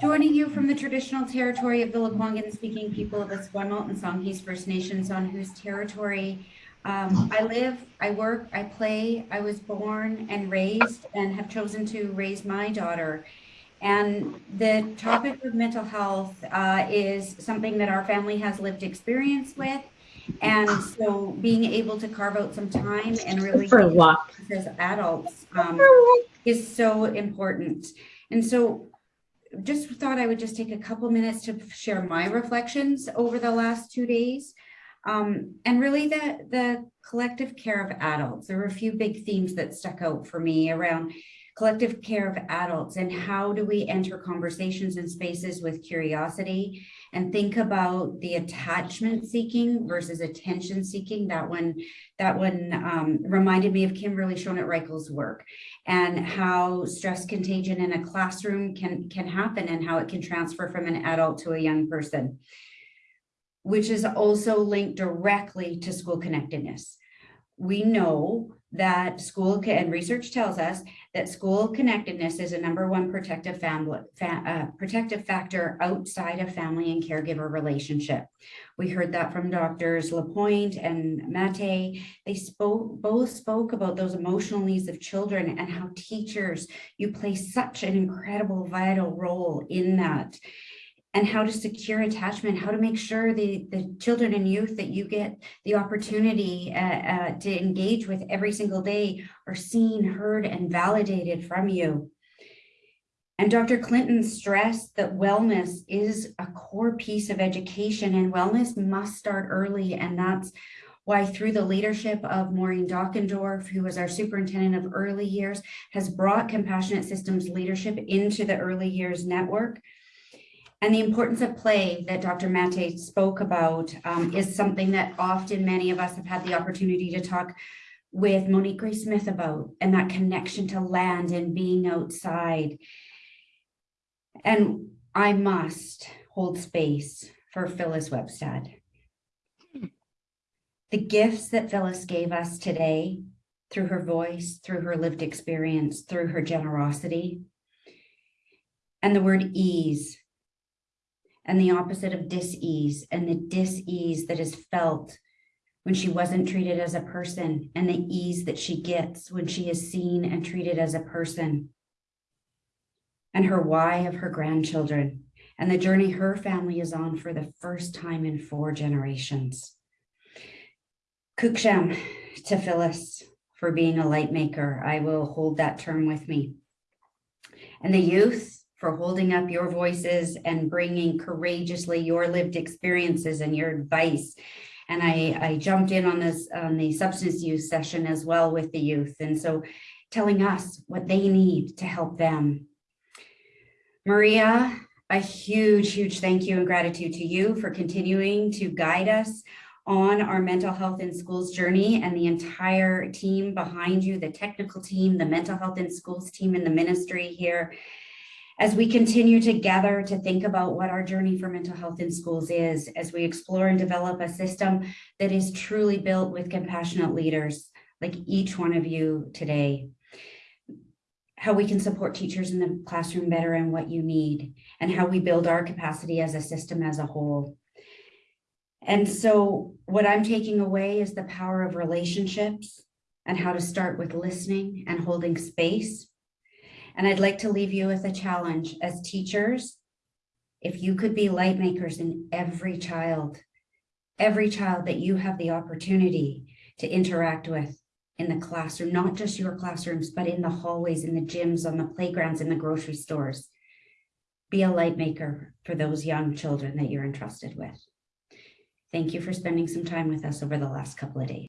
Joining you from the traditional territory of the Lekwungen speaking people of the Esquimalt and Songhees First Nations on whose territory um, I live, I work, I play, I was born and raised and have chosen to raise my daughter. And the topic of mental health uh, is something that our family has lived experience with. And so being able to carve out some time and really For as adults um, is so important. And so just thought I would just take a couple minutes to share my reflections over the last two days. Um, and really the, the collective care of adults. There were a few big themes that stuck out for me around collective care of adults and how do we enter conversations and spaces with curiosity and think about the attachment seeking versus attention seeking. That one, that one um, reminded me of Kimberly Schonert-Reichl's work and how stress contagion in a classroom can, can happen and how it can transfer from an adult to a young person, which is also linked directly to school connectedness. We know that school and research tells us that school connectedness is a number one protective family fa uh, protective factor outside of family and caregiver relationship. We heard that from doctors Lapointe and Mate. They spoke both spoke about those emotional needs of children and how teachers you play such an incredible vital role in that and how to secure attachment, how to make sure the, the children and youth that you get the opportunity uh, uh, to engage with every single day are seen, heard, and validated from you. And Dr. Clinton stressed that wellness is a core piece of education and wellness must start early. And that's why through the leadership of Maureen Dockendorf, who was our superintendent of early years, has brought compassionate systems leadership into the early years network. And the importance of play that Dr. Mate spoke about um, is something that often many of us have had the opportunity to talk with Monique Gray Smith about, and that connection to land and being outside. And I must hold space for Phyllis Webstad. The gifts that Phyllis gave us today through her voice, through her lived experience, through her generosity, and the word ease and the opposite of dis-ease and the dis-ease that is felt when she wasn't treated as a person and the ease that she gets when she is seen and treated as a person and her why of her grandchildren and the journey her family is on for the first time in four generations. Kuksham to Phyllis for being a light maker. I will hold that term with me. And the youth for holding up your voices and bringing courageously your lived experiences and your advice. And I, I jumped in on this on the substance use session as well with the youth. And so telling us what they need to help them. Maria, a huge, huge thank you and gratitude to you for continuing to guide us on our mental health in schools journey and the entire team behind you, the technical team, the mental health in schools team in the ministry here as we continue together to think about what our journey for mental health in schools is, as we explore and develop a system that is truly built with compassionate leaders like each one of you today, how we can support teachers in the classroom better and what you need, and how we build our capacity as a system as a whole. And so what I'm taking away is the power of relationships and how to start with listening and holding space and I'd like to leave you with a challenge as teachers. If you could be light makers in every child, every child that you have the opportunity to interact with in the classroom, not just your classrooms, but in the hallways, in the gyms, on the playgrounds, in the grocery stores. Be a light maker for those young children that you're entrusted with. Thank you for spending some time with us over the last couple of days.